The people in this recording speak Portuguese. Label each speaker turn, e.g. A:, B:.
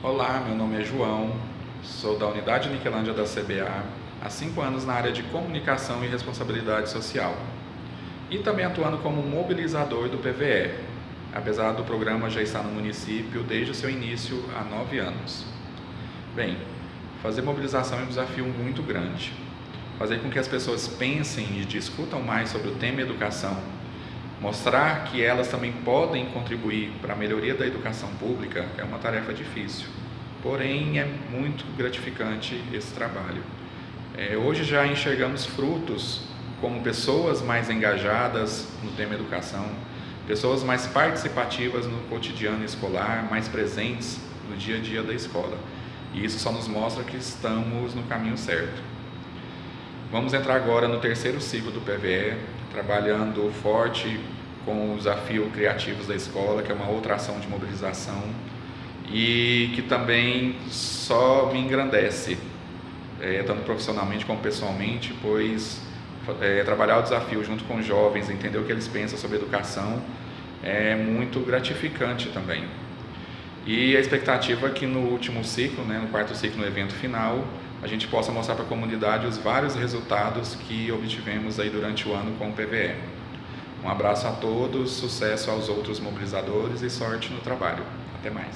A: Olá, meu nome é João, sou da Unidade Niquelândia da CBA, há cinco anos na área de comunicação e responsabilidade social. E também atuando como mobilizador do PVE, apesar do programa já estar no município desde o seu início há nove anos. Bem, fazer mobilização é um desafio muito grande. Fazer com que as pessoas pensem e discutam mais sobre o tema educação Mostrar que elas também podem contribuir para a melhoria da educação pública é uma tarefa difícil, porém é muito gratificante esse trabalho. É, hoje já enxergamos frutos como pessoas mais engajadas no tema educação, pessoas mais participativas no cotidiano escolar, mais presentes no dia a dia da escola. E isso só nos mostra que estamos no caminho certo. Vamos entrar agora no terceiro ciclo do PVE, trabalhando forte com o desafio Criativos da Escola, que é uma outra ação de mobilização e que também só me engrandece, é, tanto profissionalmente como pessoalmente, pois é, trabalhar o desafio junto com jovens, entender o que eles pensam sobre educação, é muito gratificante também. E a expectativa é que no último ciclo, né, no quarto ciclo, no evento final, a gente possa mostrar para a comunidade os vários resultados que obtivemos aí durante o ano com o PVE. Um abraço a todos, sucesso aos outros mobilizadores e sorte no trabalho. Até mais.